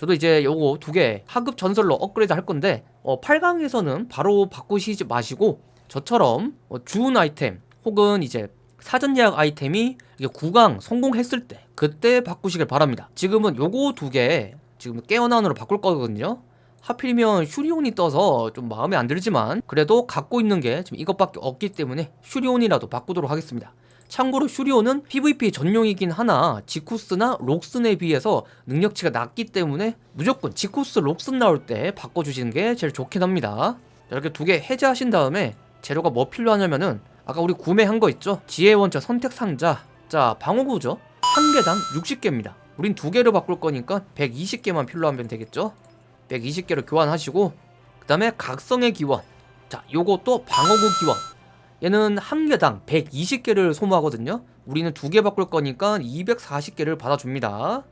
저도 이제 요거 두 개 하급 전설로 업그레이드 할 건데 어, 8강에서는 바로 바꾸시지 마시고 저처럼 어, 주운 아이템 혹은 이제 사전 예약 아이템이 이게 9강 성공했을 때 그때 바꾸시길 바랍니다. 지금은 요거 두 개 지금 깨어난으로 바꿀 거거든요. 하필이면 슈리온이 떠서 좀 마음에 안 들지만 그래도 갖고 있는 게 지금 이것밖에 없기 때문에 슈리온이라도 바꾸도록 하겠습니다 참고로 슈리온은 PVP 전용이긴 하나 지쿠스나 록슨에 비해서 능력치가 낮기 때문에 무조건 지쿠스 록슨 나올 때 바꿔주시는 게 제일 좋긴 합니다 자, 이렇게 두 개 해제하신 다음에 재료가 뭐 필요하냐면은 아까 우리 구매한 거 있죠? 지혜 원자 선택 상자 자 방어구죠? 한 개당 60개입니다 우린 두 개를 바꿀 거니까 120개만 필요하면 되겠죠? 120개를 교환하시고 그 다음에 각성의 기원 자 요것도 방어구 기원 얘는 한 개당 120개를 소모하거든요. 우리는 두 개 바꿀 거니까 240개를 받아줍니다.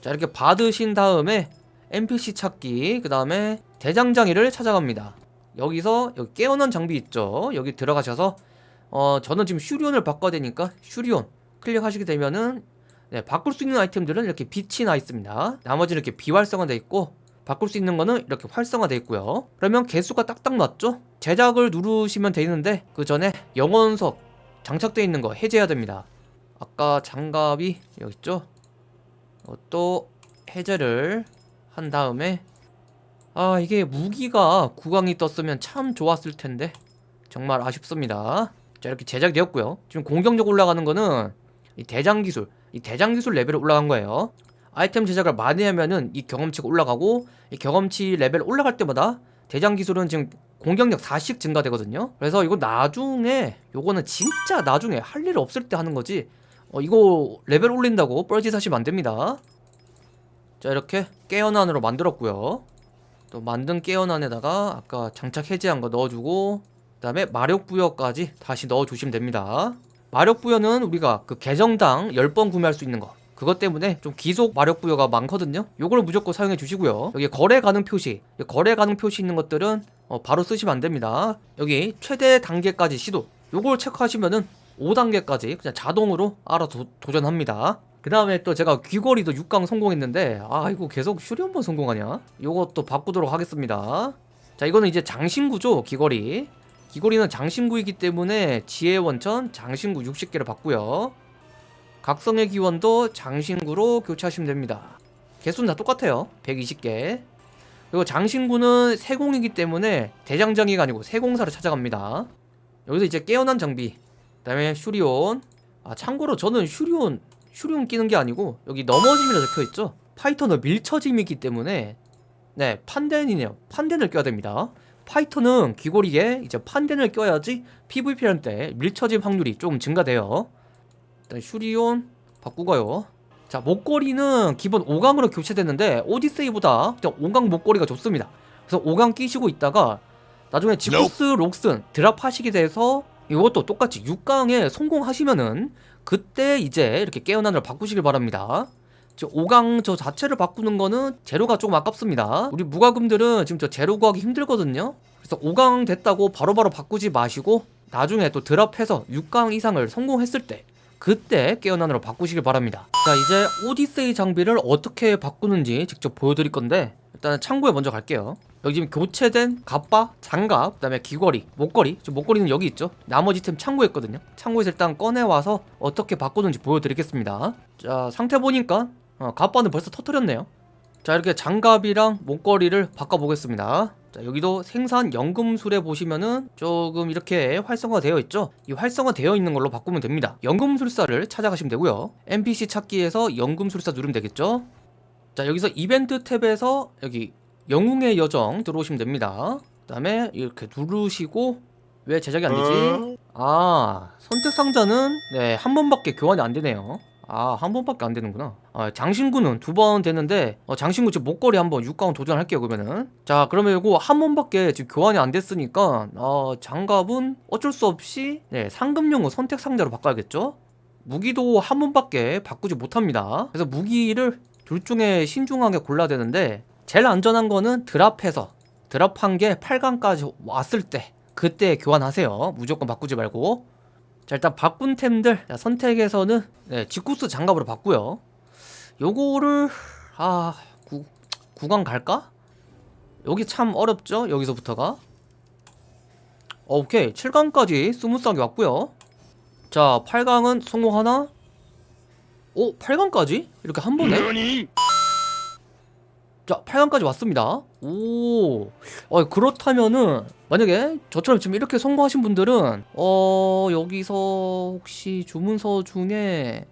자 이렇게 받으신 다음에 NPC 찾기 그 다음에 대장장이를 찾아갑니다. 여기서 여기 깨어난 장비 있죠? 여기 들어가셔서 어 저는 지금 슈리온을 바꿔야 되니까 슈리온 클릭하시게 되면은 네, 바꿀 수 있는 아이템들은 이렇게 빛이 나 있습니다. 나머지는 이렇게 비활성화되어 있고 바꿀 수 있는 거는 이렇게 활성화되어 있고요. 그러면 개수가 딱딱 맞죠? 제작을 누르시면 되는데 그 전에 영원석 장착되어 있는 거 해제해야 됩니다. 아까 장갑이 여기 있죠? 이것도 해제를 한 다음에 아 이게 무기가 구강이 떴으면 참 좋았을 텐데. 정말 아쉽습니다. 자 이렇게 제작되었고요. 지금 공격력 올라가는 거는 이 대장 기술 이 대장 기술 레벨이 올라간 거예요 아이템 제작을 많이 하면은 이 경험치가 올라가고 이 경험치 레벨 올라갈 때마다 대장 기술은 지금 공격력 4씩 증가되거든요. 그래서 이거 나중에 요거는 진짜 나중에 할 일 없을 때 하는 거지. 어, 이거 레벨 올린다고 뻘짓 하시면 안됩니다. 자 이렇게 깨어난으로 만들었고요. 또 만든 깨어난에다가 아까 장착 해제한 거 넣어주고 그 다음에 마력 부여까지 다시 넣어주시면 됩니다. 마력 부여는 우리가 그 계정당 10번 구매할 수 있는 거 그것 때문에 좀 기속 마력 부여가 많거든요. 요걸 무조건 사용해 주시고요. 여기 거래 가능 표시. 거래 가능 표시 있는 것들은 어, 바로 쓰시면 안됩니다. 여기 최대 단계까지 시도. 요걸 체크하시면은 5단계까지 그냥 자동으로 알아 도, 도전합니다. 그 다음에 또 제가 귀걸이도 6강 성공했는데 아 이거 계속 슈리 한번 성공하냐? 요것도 바꾸도록 하겠습니다. 자 이거는 이제 장신구죠 귀걸이. 귀걸이는 장신구이기 때문에 지혜 원천 장신구 60개를 받고요 각성의 기원도 장신구로 교체하시면 됩니다. 개수는 다 똑같아요. 120개. 그리고 장신구는 세공이기 때문에 대장장이가 아니고 세공사를 찾아갑니다. 여기서 이제 깨어난 장비 그 다음에 슈리온. 아 참고로 저는 슈리온 슈리온 끼는 게 아니고 여기 넘어짐이라 적혀있죠? 파이터는 밀쳐짐이기 때문에 네 판덴이네요. 판덴을 껴야 됩니다. 파이터는 귀걸이에 이제 판덴을 껴야지 PVP 할때 밀쳐짐 확률이 조금 증가돼요 일단 슈리온 바꾸고요. 자 목걸이는 기본 5강으로 교체됐는데 오디세이보다 그냥 5강 목걸이가 좋습니다. 그래서 5강 끼시고 있다가 나중에 지쿠스 록슨 드랍하시게 돼서 이것도 똑같이 6강에 성공하시면은 그때 이제 이렇게 깨어난을 바꾸시길 바랍니다. 5강 저 자체를 바꾸는 거는 재료가 조금 아깝습니다. 우리 무과금들은 지금 저 재료 구하기 힘들거든요. 그래서 5강 됐다고 바로바로 바로 바꾸지 마시고 나중에 또 드랍해서 6강 이상을 성공했을 때 그때 깨어난으로 바꾸시길 바랍니다. 자 이제 오디세이 장비를 어떻게 바꾸는지 직접 보여드릴 건데 일단 창고에 먼저 갈게요. 여기 지금 교체된 갑바, 장갑, 그 다음에 귀걸이, 목걸이. 지금 목걸이는 여기 있죠? 나머지 템 창고에 있거든요. 창고에서 일단 꺼내와서 어떻게 바꾸는지 보여드리겠습니다. 자 상태 보니까 어, 갑바는 벌써 터트렸네요. 자 이렇게 장갑이랑 목걸이를 바꿔보겠습니다 자 여기도 생산 연금술에 보시면은 조금 이렇게 활성화 되어 있죠? 이 활성화 되어 있는 걸로 바꾸면 됩니다. 연금술사를 찾아가시면 되고요. NPC 찾기에서 연금술사 누르면 되겠죠? 자 여기서 이벤트 탭에서 여기 영웅의 여정 들어오시면 됩니다. 그 다음에 이렇게 누르시고 왜 제작이 안되지? 아 선택 상자는 네 한 번밖에 교환이 안되네요 아, 한 번밖에 안 되는구나. 아, 장신구는 두 번 되는데, 어, 장신구 지금 목걸이 한번 6강원 도전할게요, 그러면은. 자, 그러면 이거 한 번밖에 지금 교환이 안 됐으니까, 어, 장갑은 어쩔 수 없이, 네, 상금용은 선택 상자로 바꿔야겠죠? 무기도 한 번밖에 바꾸지 못합니다. 그래서 무기를 둘 중에 신중하게 골라야 되는데, 제일 안전한 거는 드랍해서, 드랍한 게 8강까지 왔을 때, 그때 교환하세요. 무조건 바꾸지 말고. 자 일단 바꾼 템들 자, 선택에서는 네, 지쿠스 장갑으로 바꾸요 요거를 아 구, 구강 갈까? 여기 참 어렵죠? 여기서부터가 오케이 7강까지 smooth하게 왔고요 자 8강은 성공 하나? 오 8강까지? 이렇게 한 번에? 자 8강까지 왔습니다. 오. 어, 그렇다면은 만약에 저처럼 지금 이렇게 성공하신 분들은 어 여기서 혹시 주문서 중에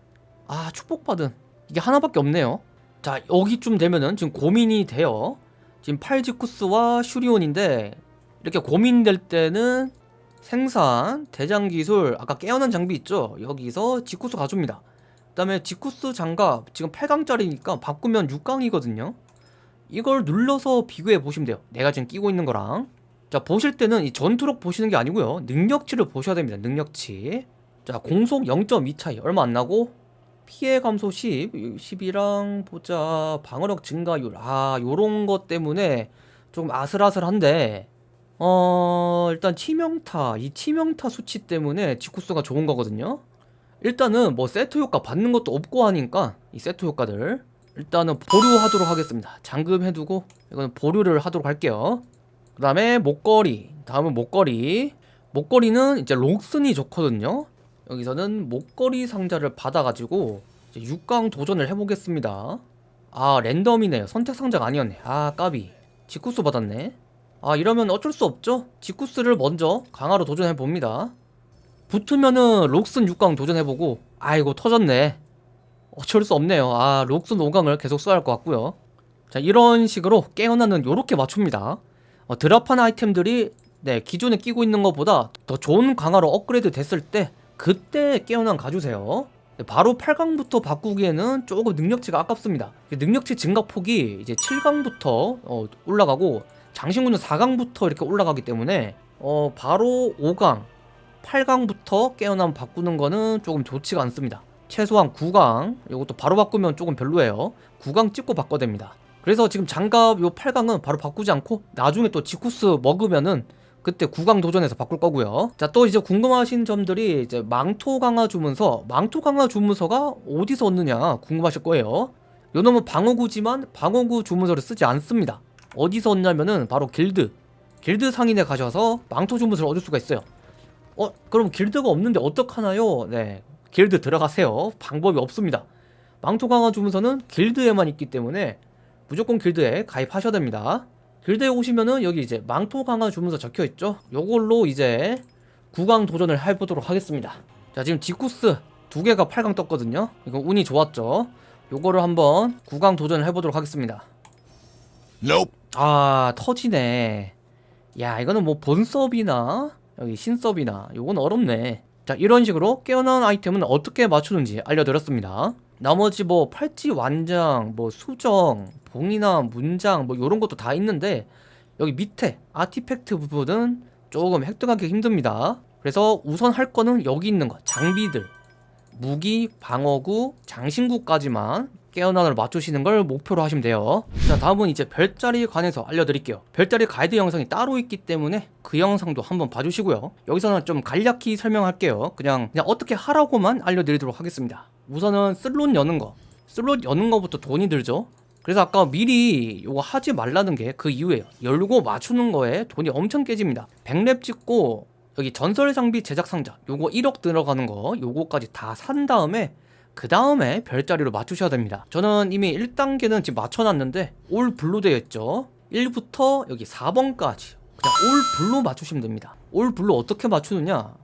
아 축복받은 이게 하나밖에 없네요. 자 여기쯤 되면은 지금 고민이 돼요. 지금 팔지쿠스와 슈리온인데 이렇게 고민될 때는 생산, 대장기술, 아까 깨어난 장비 있죠? 여기서 지쿠스 가줍니다. 그 다음에 지쿠스 장갑 지금 8강짜리니까 바꾸면 6강이거든요 이걸 눌러서 비교해 보시면 돼요. 내가 지금 끼고 있는 거랑. 자 보실 때는 이 전투력 보시는 게 아니고요. 능력치를 보셔야 됩니다. 능력치. 자 공속 0.2 차이. 얼마 안 나고. 피해 감소 10 10이랑 보자. 방어력 증가율. 아 요런 것 때문에 조금 아슬아슬한데. 어 일단 치명타. 이 치명타 수치 때문에 지쿠스가 좋은 거거든요. 일단은 뭐 세트 효과 받는 것도 없고 하니까 이 세트 효과들 일단은 보류하도록 하겠습니다. 잠금 해두고 이거는 보류를 하도록 할게요. 그 다음에 목걸이. 다음은 목걸이. 목걸이는 이제 록슨이 좋거든요. 여기서는 목걸이 상자를 받아가지고 이제 6강 도전을 해보겠습니다. 아 랜덤이네요. 선택 상자가 아니었네. 아 까비. 지쿠스 받았네. 아 이러면 어쩔 수 없죠? 지쿠스를 먼저 강화로 도전해봅니다. 붙으면은 록슨 6강 도전해보고 아이고 터졌네 어쩔 수 없네요. 아 록슨 5강을 계속 써야 할 것 같고요. 자 이런 식으로 깨어나는 요렇게 맞춥니다. 어, 드랍한 아이템들이 네 기존에 끼고 있는 것보다 더 좋은 강화로 업그레이드 됐을 때 그때 깨어난 가주세요. 네, 바로 8강부터 바꾸기에는 조금 능력치가 아깝습니다. 능력치 증가폭이 이제 7강부터 어, 올라가고 장신구는 4강부터 이렇게 올라가기 때문에 어, 바로 5강 8강부터 깨어나면 바꾸는 거는 조금 좋지가 않습니다 최소한 9강 이것도 바로 바꾸면 조금 별로예요. 9강 찍고 바꿔야 됩니다. 그래서 지금 장갑 요 8강은 바로 바꾸지 않고 나중에 또 지쿠스 먹으면은 그때 9강 도전해서 바꿀 거고요. 자 또 이제 궁금하신 점들이 이제 망토 강화 주문서 망토 강화 주문서가 어디서 얻느냐 궁금하실 거예요. 요 놈은 방어구지만 방어구 주문서를 쓰지 않습니다. 어디서 얻냐면은 바로 길드 길드 상인에 가셔서 망토 주문서를 얻을 수가 있어요. 어 그럼 길드가 없는데 어떡하나요? 네 길드 들어가세요. 방법이 없습니다. 망토 강화 주문서는 길드에만 있기 때문에 무조건 길드에 가입하셔야 됩니다. 길드에 오시면은 여기 이제 망토 강화 주문서 적혀 있죠? 요걸로 이제 9강 도전을 해보도록 하겠습니다. 자 지금 지쿠스 두 개가 8강 떴거든요? 이거 운이 좋았죠? 요거를 한번 9강 도전을 해보도록 하겠습니다. Nope. 아 터지네. 야 이거는 뭐 본섭이나 여기 신섭이나 요건 어렵네 자 이런 식으로 깨어난 아이템은 어떻게 맞추는지 알려드렸습니다. 나머지 뭐 팔찌 완장 뭐 수정 봉이나 문장 뭐 요런 것도 다 있는데 여기 밑에 아티팩트 부분은 조금 획득하기 힘듭니다. 그래서 우선 할 거는 여기 있는 거 장비들. 무기, 방어구, 장신구까지만 깨어난을 맞추시는 걸 목표로 하시면 돼요. 자 다음은 이제 별자리에 관해서 알려드릴게요. 별자리 가이드 영상이 따로 있기 때문에 그 영상도 한번 봐주시고요. 여기서는 좀 간략히 설명할게요. 그냥 그냥 어떻게 하라고만 알려드리도록 하겠습니다. 우선은 슬롯 여는 거. 슬롯 여는 거부터 돈이 들죠. 그래서 아까 미리 요거 하지 말라는 게 그 이유예요. 열고 맞추는 거에 돈이 엄청 깨집니다. 100렙 찍고 여기 전설 장비 제작 상자 요거 1억 들어가는 거 요거까지 다 산 다음에 그 다음에 별자리로 맞추셔야 됩니다. 저는 이미 1단계는 지금 맞춰놨는데 all blue 되어 있죠? 1부터 여기 4번까지 그냥 all blue 맞추시면 됩니다. all blue 어떻게 맞추느냐?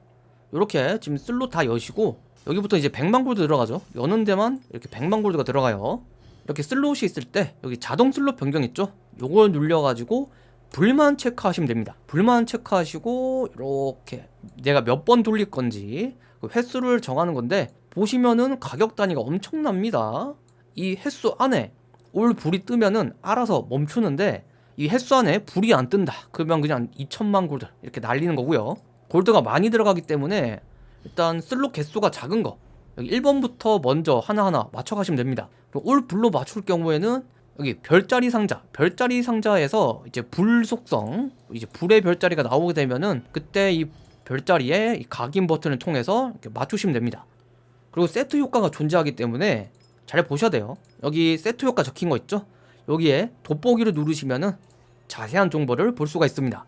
이렇게 지금 슬롯 다 여시고 여기부터 이제 100만 골드 들어가죠? 여는 데만 이렇게 100만 골드가 들어가요. 이렇게 슬롯이 있을 때 여기 자동 슬롯 변경 있죠? 요걸 눌려가지고 불만 체크하시면 됩니다. 불만 체크하시고 이렇게 내가 몇 번 돌릴 건지 그 횟수를 정하는 건데 보시면은 가격 단위가 엄청납니다. 이 횟수 안에 올 불이 뜨면은 알아서 멈추는데 이 횟수 안에 불이 안 뜬다. 그러면 그냥 2천만 골드 이렇게 날리는 거고요. 골드가 많이 들어가기 때문에 일단 슬롯 개수가 작은 거 여기 1번부터 먼저 하나하나 맞춰 가시면 됩니다. 그리고 올 불로 맞출 경우에는 여기 별자리 상자 별자리 상자에서 이제 불 속성 이제 불의 별자리가 나오게 되면은 그때 이 별자리에 이 각인 버튼을 통해서 맞추시면 됩니다 그리고 세트 효과가 존재하기 때문에 잘 보셔야 돼요 여기 세트 효과 적힌 거 있죠 여기에 돋보기를 누르시면은 자세한 정보를 볼 수가 있습니다.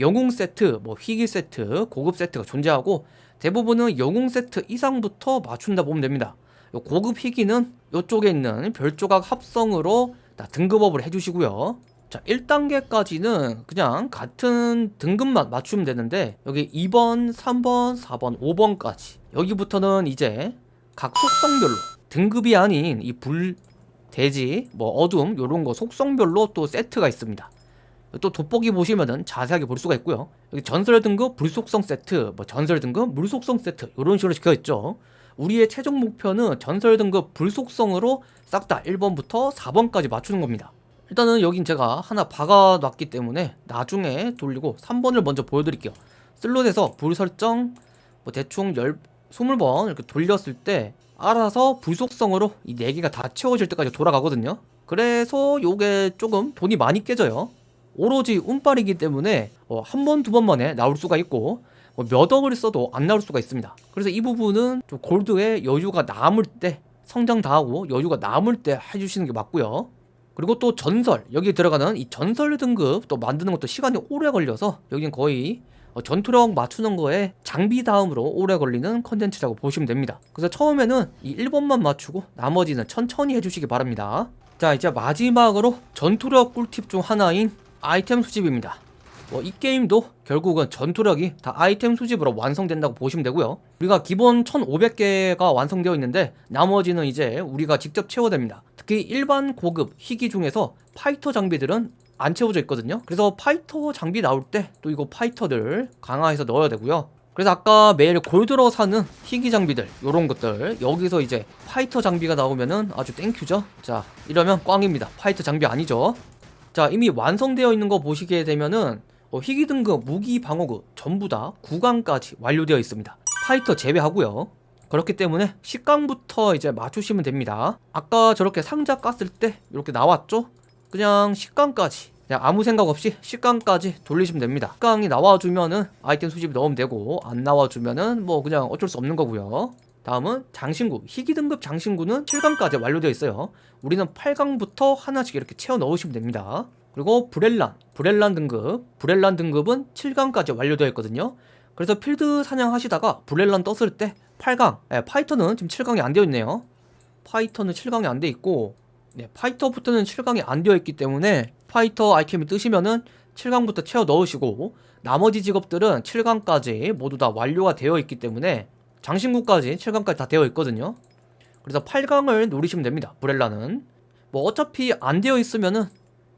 영웅 세트, 뭐 희귀 세트, 고급 세트가 존재하고 대부분은 영웅 세트 이상부터 맞춘다 보면 됩니다. 요 고급 희귀는 이쪽에 있는 별 조각 합성으로 다 등급업을 해주시고요. 자, 1단계까지는 그냥 같은 등급만 맞추면 되는데 여기 2번, 3번, 4번, 5번까지 여기부터는 이제 각 속성별로 등급이 아닌 이 불, 돼지, 뭐 어둠 요런 거 속성별로 또 세트가 있습니다. 또 돋보기 보시면은 자세하게 볼 수가 있고요. 여기 전설 등급 불속성 세트, 뭐 전설 등급 물속성 세트 이런 식으로 적혀 있죠. 우리의 최종 목표는 전설 등급 불속성으로 싹 다 1번부터 4번까지 맞추는 겁니다. 일단은 여긴 제가 하나 박아놨기 때문에 나중에 돌리고 3번을 먼저 보여드릴게요. 슬롯에서 불 설정 뭐 대충 10, 20번 이렇게 돌렸을 때 알아서 불속성으로 이 4개가 다 채워질 때까지 돌아가거든요. 그래서 요게 조금 돈이 많이 깨져요. 오로지 운빨이기 때문에 어, 한 번, 두 번 만에 나올 수가 있고 뭐 몇 억을 써도 안 나올 수가 있습니다. 그래서 이 부분은 좀 골드에 여유가 남을 때 성장 다 하고 여유가 남을 때 해주시는 게 맞고요. 그리고 또 전설 여기 들어가는 이 전설 등급 또 만드는 것도 시간이 오래 걸려서 여긴 거의 어, 전투력 맞추는 거에 장비 다음으로 오래 걸리는 컨텐츠라고 보시면 됩니다. 그래서 처음에는 이 1번만 맞추고 나머지는 천천히 해주시기 바랍니다. 자 이제 마지막으로 전투력 꿀팁 중 하나인 아이템 수집입니다. 뭐 이 게임도 결국은 전투력이 다 아이템 수집으로 완성된다고 보시면 되고요. 우리가 기본 1500개가 완성되어 있는데 나머지는 이제 우리가 직접 채워됩니다. 특히 일반 고급 희귀 중에서 파이터 장비들은 안 채워져 있거든요. 그래서 파이터 장비 나올 때 또 이거 파이터들 강화해서 넣어야 되고요. 그래서 아까 매일 골드로 사는 희귀 장비들 요런 것들 여기서 이제 파이터 장비가 나오면은 아주 thank you죠. 자 이러면 꽝입니다. 파이터 장비 아니죠. 자 이미 완성되어 있는 거 보시게 되면은 어, 희귀 등급 무기 방어구 전부 다 9강까지 완료되어 있습니다. 파이터 제외하고요. 그렇기 때문에 10강부터 이제 맞추시면 됩니다. 아까 저렇게 상자 깠을 때 이렇게 나왔죠? 그냥 10강까지 그냥 아무 생각 없이 10강까지 돌리시면 됩니다. 10강이 나와주면은 아이템 수집 넣으면 되고 안 나와주면은 뭐 그냥 어쩔 수 없는 거고요. 다음은 장신구 희귀 등급 장신구는 7강까지 완료되어 있어요. 우리는 8강부터 하나씩 이렇게 채워 넣으시면 됩니다. 그리고 브렐란 브렐란 등급 브렐란 등급은 7강까지 완료되어 있거든요. 그래서 필드 사냥하시다가 브렐란 떴을 때 8강 예, 파이터는 지금 7강이 안 되어 있네요. 파이터는 7강이 안 돼 있고 네, 파이터부터는 7강이 안 되어 있기 때문에 파이터 아이템이 뜨시면은 7강부터 채워 넣으시고 나머지 직업들은 7강까지 모두 다 완료가 되어 있기 때문에 장신구까지 7강까지 다 되어 있거든요. 그래서 8강을 노리시면 됩니다. 브렐라는 뭐 어차피 안 되어 있으면은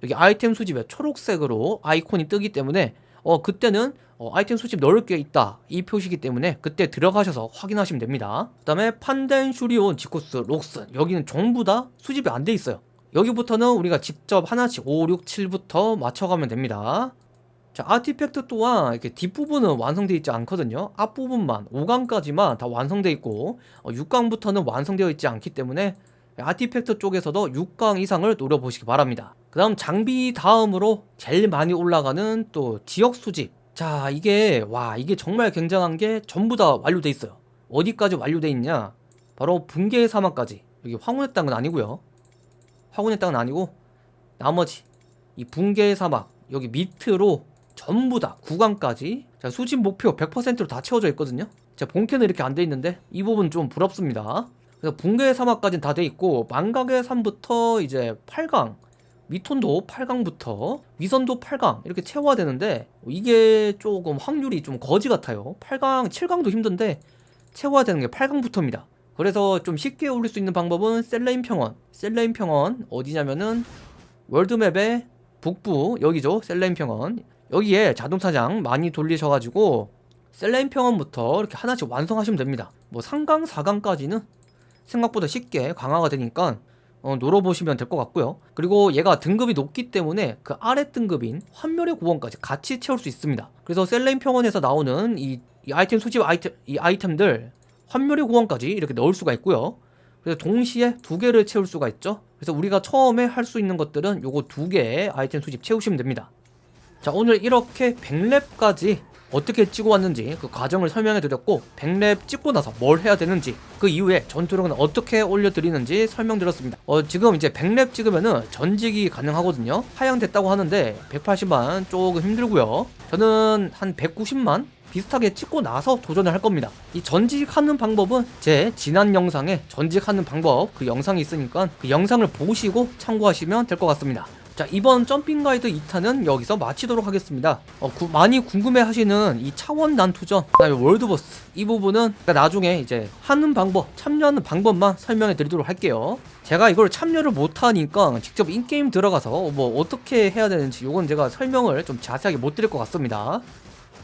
여기 아이템 수집에 초록색으로 아이콘이 뜨기 때문에 어 그때는 어, 아이템 수집 넣을 게 있다. 이 표시기 때문에 그때 들어가셔서 확인하시면 됩니다. 그 다음에 판덴, 슈리온, 지코스, 록슨. 여기는 전부 다 수집이 안 돼 있어요. 여기부터는 우리가 직접 하나씩 5, 6, 7부터 맞춰가면 됩니다. 자 아티팩트 또한 이렇게 뒷부분은 완성되어 있지 않거든요. 앞부분만 5강까지만 다 완성되어 있고 어, 6강부터는 완성되어 있지 않기 때문에 아티팩트 쪽에서도 6강 이상을 노려보시기 바랍니다. 그 다음 장비 다음으로 제일 많이 올라가는 또 지역 수집 자 이게 와 이게 정말 굉장한 게 전부 다 완료돼 있어요. 어디까지 완료돼 있냐? 바로 붕괴의 사막까지. 여기 황혼의 땅은 아니고요. 황혼의 땅은 아니고 나머지 이 붕괴의 사막 여기 밑으로 전부 다 구간까지 자 수집 목표 100%로 다 채워져 있거든요. 자 본캐는 이렇게 안 돼 있는데 이 부분 좀 부럽습니다. 그래서 붕괴의 사막까지는 다 돼 있고 망각의 산부터 이제 8강 미톤도 8강부터 위선도 8강 이렇게 채워야 되는데 이게 조금 확률이 좀 거지 같아요. 8강 7강도 힘든데 채워야 되는 게 8강부터입니다. 그래서 좀 쉽게 올릴 수 있는 방법은 셀레인 평원. 셀레인 평원 어디냐면은 월드맵의 북부 여기죠. 셀레인 평원. 여기에 자동사냥 많이 돌리셔가지고 셀레인 평원부터 이렇게 하나씩 완성하시면 됩니다. 뭐 3강 4강까지는 생각보다 쉽게 강화가 되니까 어, 노려보시면 될 것 같고요. 그리고 얘가 등급이 높기 때문에 그 아래 등급인 환멸의 고원까지 같이 채울 수 있습니다. 그래서 셀레인 평원에서 나오는 이, 이 아이템 수집 아이템, 이 아이템들 환멸의 고원까지 이렇게 넣을 수가 있고요. 그래서 동시에 두 개를 채울 수가 있죠. 그래서 우리가 처음에 할 수 있는 것들은 요거 두 개의 아이템 수집 채우시면 됩니다. 자 오늘 이렇게 100렙까지 어떻게 찍어 왔는지 그 과정을 설명해 드렸고 100렙 찍고 나서 뭘 해야 되는지 그 이후에 전투력은 어떻게 올려드리는지 설명드렸습니다 어 지금 이제 100렙 찍으면은 전직이 가능하거든요 하향됐다고 하는데 180만 조금 힘들고요 저는 한 190만 비슷하게 찍고 나서 도전을 할 겁니다. 이 전직하는 방법은 제 지난 영상에 전직하는 방법 그 영상이 있으니까 그 영상을 보시고 참고하시면 될 것 같습니다. 자 이번 점핑 가이드 2탄은 여기서 마치도록 하겠습니다. 어, 구- 많이 궁금해하시는 이 차원 난투전, 그다음에 월드보스 이 부분은 나중에 이제 하는 방법, 참여하는 방법만 설명해 드리도록 할게요. 제가 이걸 참여를 못하니까 직접 인게임 들어가서 뭐 어떻게 해야 되는지 이건 제가 설명을 좀 자세하게 못 드릴 것 같습니다.